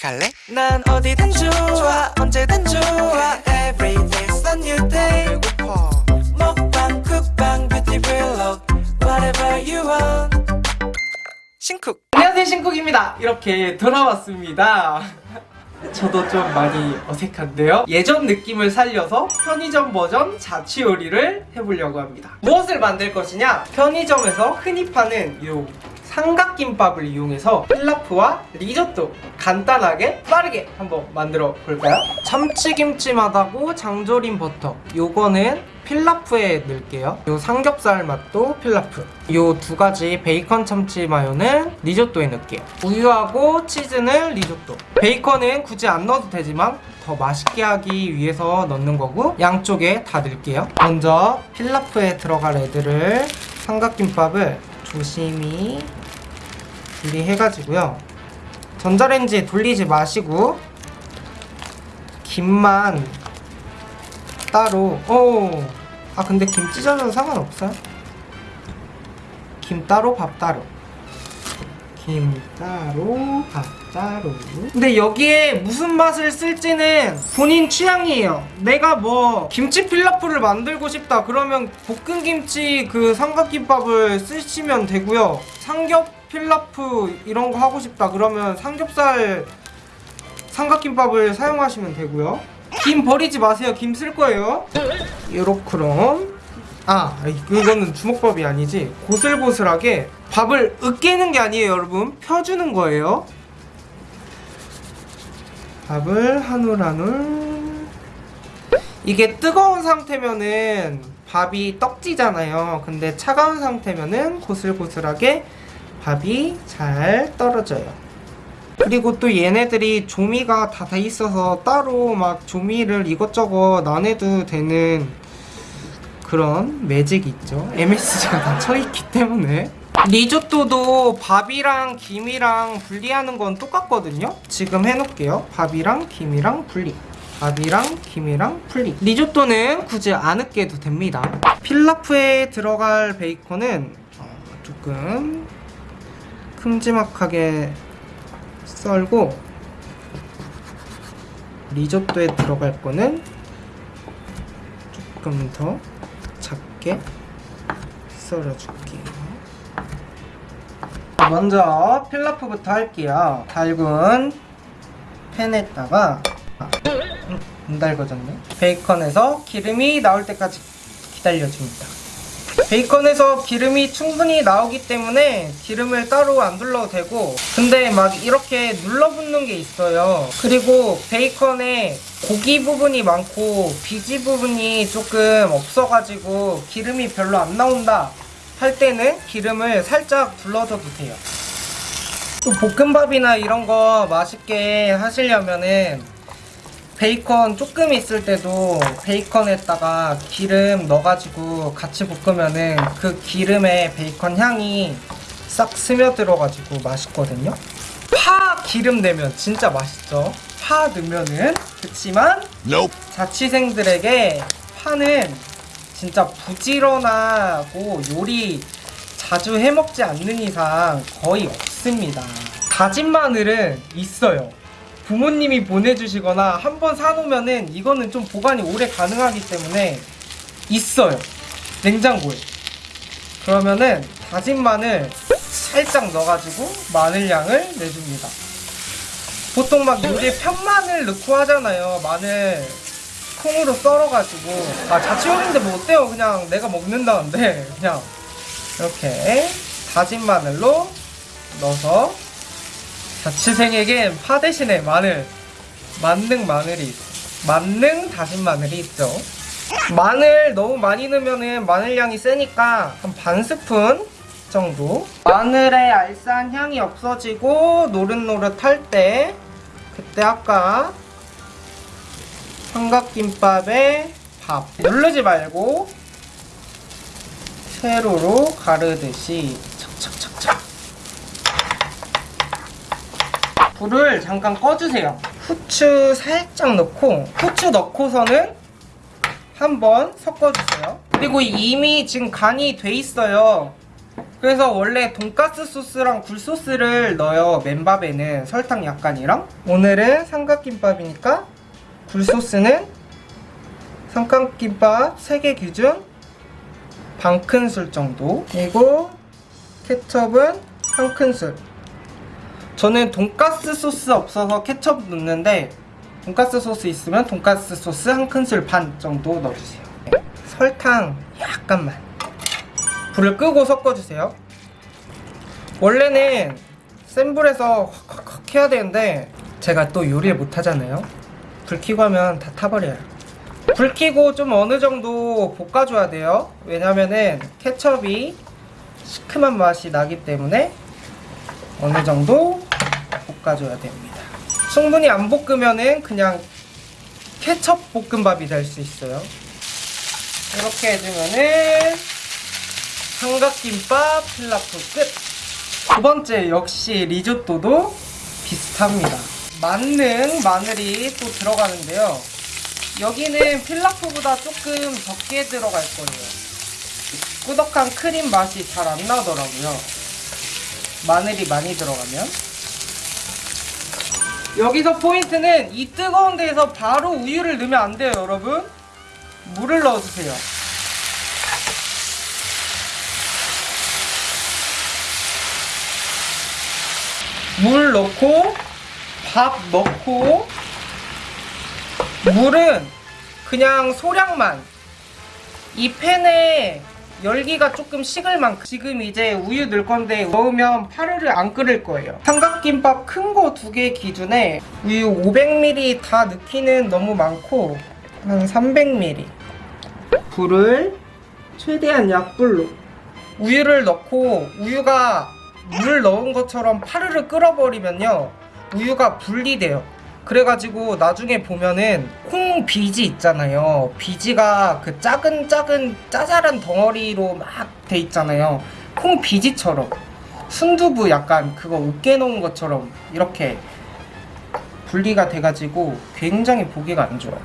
같이 갈래? 난 어디든 좋아 언제든 좋아. Every day's a new day. 배고파. 먹방 쿡방 뷰티 블록 Whatever you want. 신쿡. 안녕하세요 신쿡입니다. 이렇게 돌아왔습니다. 저도 좀 많이 어색한데요. 예전 느낌을 살려서 편의점 버전 자취 요리를 해보려고 합니다. 무엇을 만들 것이냐? 편의점에서 흔히 파는 요 삼각김밥을 이용해서 필라프와 리조또 간단하게 빠르게 한번 만들어 볼까요? 참치김치맛하고 장조림 버터. 요거는 필라프에 넣을게요. 요 삼겹살 맛도 필라프. 요 두 가지 베이컨 참치 마요는 리조또에 넣을게요. 우유하고 치즈는 리조또. 베이컨은 굳이 안 넣어도 되지만 더 맛있게 하기 위해서 넣는 거고 양쪽에 다 넣을게요. 먼저 필라프에 들어갈 애들을 삼각김밥을 조심히 분리해가지고요. 전자레인지에 돌리지 마시고 김만 따로 오. 아 근데 김 찢어져도 상관없어요? 김 따로 밥 따로. 김 따로 밥 따로. 근데 여기에 무슨 맛을 쓸지는 본인 취향이에요. 내가 뭐 김치 필라프를 만들고 싶다 그러면 볶은 김치 그 삼각김밥을 쓰시면 되고요. 삼겹 필라프 이런 거 하고 싶다 그러면 삼겹살 삼각김밥을 사용하시면 되고요. 김 버리지 마세요. 김 쓸 거예요. 요렇게럼. 아 이거는 주먹밥이 아니지. 고슬고슬하게 밥을 으깨는 게 아니에요 여러분. 펴주는 거예요. 밥을 한 올 한올 이게 뜨거운 상태면은 밥이 떡지잖아요. 근데 차가운 상태면은 고슬고슬하게 밥이 잘 떨어져요. 그리고 또 얘네들이 조미가 다 돼 있어서 따로 막 조미를 이것저것 안 해도 되는 그런 매직이 있죠. MSG가 다 쳐있기 때문에. 리조또도 밥이랑 김이랑 분리하는 건 똑같거든요. 지금 해놓을게요. 밥이랑 김이랑 분리. 밥이랑 김이랑 분리. 리조또는 굳이 안 으깨도 됩니다. 필라프에 들어갈 베이컨은 어, 조금 큼지막하게 썰고 리조또에 들어갈 거는 조금 더 작게 썰어줄게요 먼저 필라프부터 할게요 달군 팬에다가 아, 음, 안 달궈졌네 베이컨에서 기름이 나올 때까지 기다려줍니다 베이컨에서 기름이 충분히 나오기 때문에 기름을 따로 안 둘러도 되고 근데 막 이렇게 눌러붙는 게 있어요. 그리고 베이컨에 고기 부분이 많고 비지 부분이 조금 없어가지고 기름이 별로 안 나온다 할 때는 기름을 살짝 둘러줘도 돼요. 또 볶음밥이나 이런 거 맛있게 하시려면은 베이컨 조금 있을 때도 베이컨에다가 기름 넣어가지고 같이 볶으면은 그 기름에 베이컨 향이 싹 스며들어가지고 맛있거든요. 파 기름 내면 진짜 맛있죠? 파 넣으면은 그치만 nope. 자취생들에게 파는 진짜 부지런하고 요리 자주 해먹지 않는 이상 거의 없습니다. 다진 마늘은 있어요 부모님이 보내주시거나 한 번 사놓으면은 이거는 좀 보관이 오래 가능하기 때문에 있어요. 냉장고에. 그러면은 다진 마늘 살짝 넣어가지고 마늘향을 내줍니다. 보통 막 요리에 편마늘 넣고 하잖아요. 마늘 콩으로 썰어가지고. 아 자취용인데 뭐 어때요? 그냥 내가 먹는다는데. 그냥 이렇게 다진 마늘로 넣어서 자취생에겐 파 대신에 마늘 만능 마늘이 만능 다진 마늘이 있죠. 마늘 너무 많이 넣으면 마늘향이 세니까 한 반 스푼 정도. 마늘의 알싸한 향이 없어지고 노릇노릇할 때 그때 아까 삼각김밥에 밥. 누르지 말고 세로로 가르듯이 착착착착 불을 잠깐 꺼주세요. 후추 살짝 넣고 후추 넣고서는 한번 섞어주세요. 그리고 이미 지금 간이 돼 있어요. 그래서 원래 돈가스 소스랑 굴소스를 넣어요 맨밥에는. 설탕 약간이랑. 오늘은 삼각김밥이니까 굴소스는 삼각김밥 3개 기준 반 큰술 정도. 그리고 케첩은 한 큰술 저는 돈가스 소스 없어서 케첩 넣는데 돈가스 소스 있으면 돈가스 소스 한 큰술 반 정도 넣어주세요. 설탕 약간만. 불을 끄고 섞어주세요. 원래는 센 불에서 확확확 해야 되는데 제가 또 요리를 못하잖아요. 불 켜고 하면 다 타버려요. 불 켜고 좀 어느 정도 볶아줘야 돼요. 왜냐면은 케첩이 시큼한 맛이 나기 때문에 어느 정도 볶아줘야 됩니다 충분히 안 볶으면은 그냥 케첩 볶음밥이 될 수 있어요 이렇게 해주면은 삼각김밥 필라프 끝! 두 번째 역시 리조또도 비슷합니다. 만능 마늘이 또 들어가는데요. 여기는 필라프보다 조금 적게 들어갈 거예요. 꾸덕한 크림 맛이 잘 안 나더라고요. 마늘이 많이 들어가면. 여기서 포인트는 이 뜨거운 데에서 바로 우유를 넣으면 안 돼요, 여러분. 물을 넣어주세요. 물 넣고 밥 넣고 물은 그냥 소량만 이 팬에 열기가 조금 식을 만큼 지금 이제 우유 넣을 건데 넣으면 파르르 안 끓을 거예요. 삼각김밥 큰 거 두 개 기준에 우유 500ml 다 넣기는 너무 많고 한 300ml 불을 최대한 약불로 우유를 넣고 우유가 물 넣은 것처럼 파르르 끓어버리면요. 우유가 분리돼요 그래가지고 나중에 보면은 콩 비지 있잖아요. 비지가 그 작은 작은 짜잘한 덩어리로 막 돼 있잖아요. 콩 비지처럼. 순두부 약간 그거 으깨 놓은 것처럼 이렇게 분리가 돼가지고 굉장히 보기가 안 좋아요.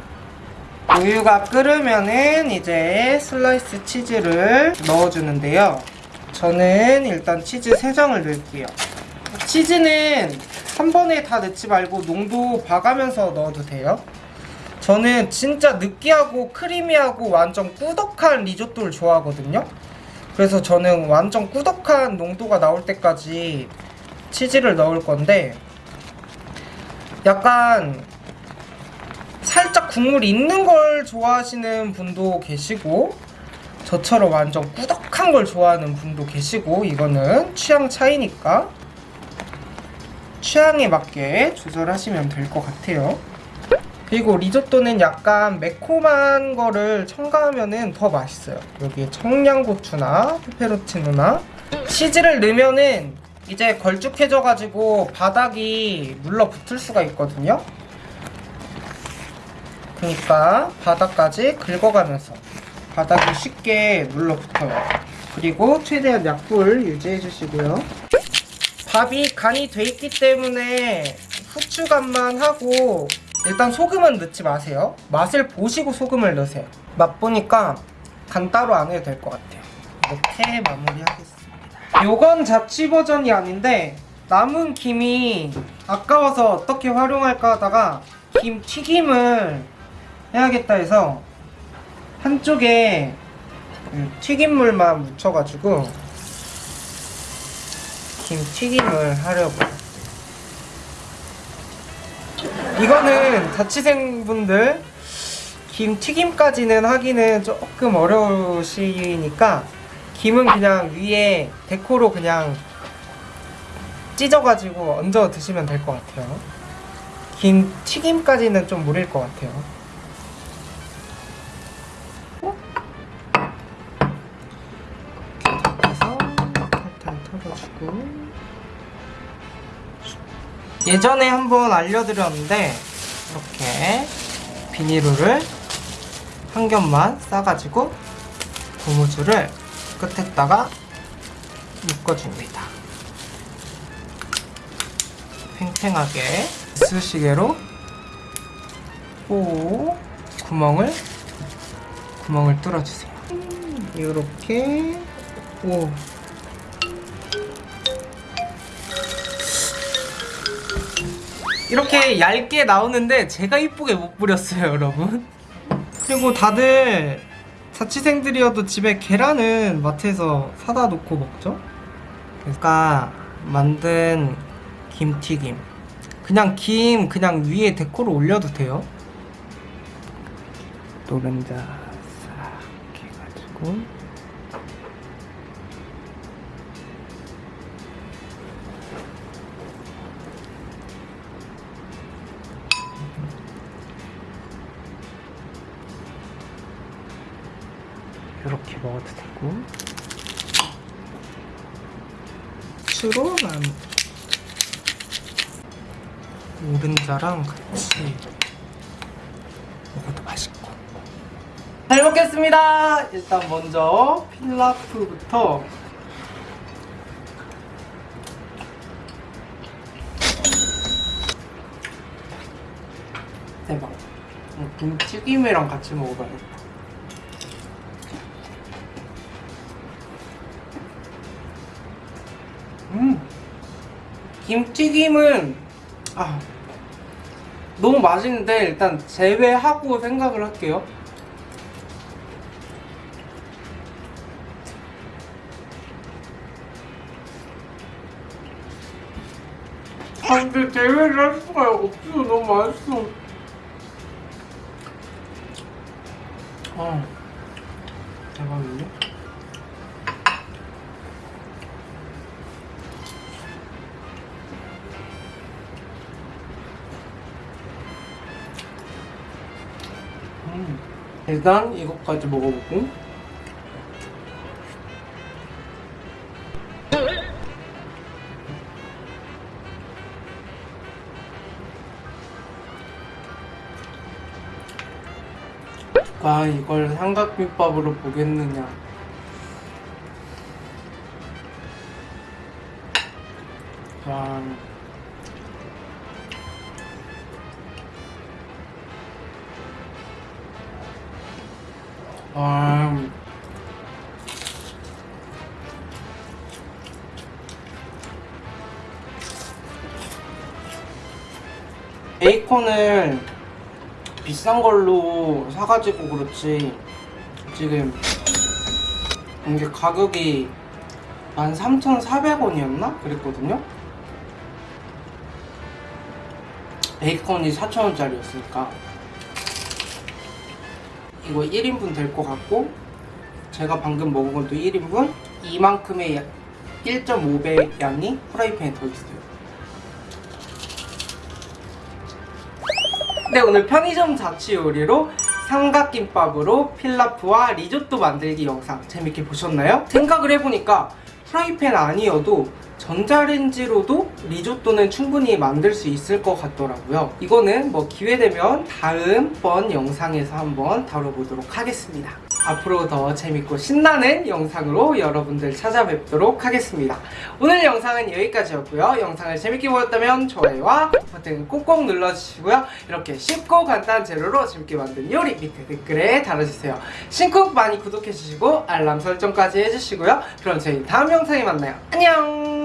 우유가 끓으면은 이제 슬라이스 치즈를 넣어주는데요. 저는 일단 치즈 3장을 넣을게요. 치즈는 한 번에 다 넣지 말고 농도 봐가면서 넣어도 돼요. 저는 진짜 느끼하고 creamy하고 완전 꾸덕한 리조또를 좋아하거든요. 그래서 저는 완전 꾸덕한 농도가 나올 때까지 치즈를 넣을 건데 약간 살짝 국물 있는 걸 좋아하시는 분도 계시고 저처럼 완전 꾸덕한 걸 좋아하는 분도 계시고 이거는 취향 차이니까 취향에 맞게 조절하시면 될 것 같아요 그리고 리조또는 약간 매콤한 거를 첨가하면 더 맛있어요 여기에 청양고추나 페페로치노나 치즈를 넣으면은 이제 걸쭉해져 가지고 바닥이 눌러붙을 수가 있거든요 그러니까 바닥까지 긁어가면서 바닥이 쉽게 눌러붙어요. 그리고 최대한 약불 유지해 주시고요. 밥이 간이 돼 있기 때문에 후추 간만 하고 일단 소금은 넣지 마세요. 맛을 보시고 소금을 넣으세요. 맛보니까 간 따로 안 해도 될 것 같아요. 이렇게 마무리하겠습니다. 요건 자취 버전이 아닌데 남은 김이 아까워서 어떻게 활용할까 하다가 김 튀김을 해야겠다 해서 한쪽에 그 튀김물만 묻혀가지고 김 튀김을 하려고. 이거는 자취생분들 김 튀김까지는 하기는 조금 어려우시니까 김은 그냥 위에 데코로 그냥 찢어가지고 얹어 드시면 될 것 같아요. 김 튀김까지는 좀 무릴 것 같아요 예전에 한번 알려드렸는데 이렇게 비닐을 한 겹만 싸가지고 고무줄을 끝에다가 묶어줍니다. 팽팽하게 이쑤시개로 오 구멍을 구멍을 뚫어주세요. 이렇게 오 이렇게 얇게 나오는데 제가 이쁘게 못 뿌렸어요 여러분. 그리고 다들 자취생들이어도 집에 계란은 마트에서 사다 놓고 먹죠? 그러니까 만든 김튀김. 그냥 김 그냥 위에 데코로 올려도 돼요. 노른자 싹 해가지고 먹어도 되고. 추로 난 노른자랑 같이 먹어도 맛있고. 잘 먹겠습니다. 일단 먼저 필라프부터. 대박. 음, 김튀김이랑 같이 먹어봐야겠다 김튀김은 아 너무 맛있는데 일단 제외하고 생각을 할게요. 아 근데 제외를 할 수가 없어 너무 맛있어. 아 대박인데? 일단 이것까지 먹어보고. 누가 이걸 삼각김밥으로 보겠느냐. 와 와. 베이컨을 비싼 걸로 사가지고 그렇지 지금 이게 가격이 13,400원이었나? 그랬거든요? 베이컨이 4,000원짜리였으니까 이거 1인분 될 것 같고 제가 방금 먹은 것도 1인분 이만큼의 1.5배 양이 프라이팬에 더 있어요 네 오늘 편의점 자취 요리로 삼각김밥으로 필라프와 리조또 만들기 영상 재밌게 보셨나요? 생각을 해보니까 프라이팬 아니어도 전자레인지로도 리조또는 충분히 만들 수 있을 것 같더라고요. 이거는 뭐 기회되면 다음번 영상에서 한번 다뤄보도록 하겠습니다. 앞으로 더 재밌고 신나는 영상으로 여러분들 찾아뵙도록 하겠습니다. 오늘 영상은 여기까지였고요. 영상을 재밌게 보셨다면 좋아요와 버튼 꼭꼭 눌러주시고요. 이렇게 쉽고 간단한 재료로 재밌게 만든 요리 밑에 댓글에 달아주세요. 신쿡 많이 구독해주시고 알람 설정까지 해주시고요. 그럼 저희 다음 영상에 만나요. 안녕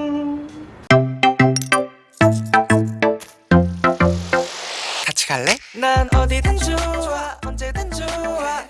갈래? 난 어디든 좋아 언제든 좋아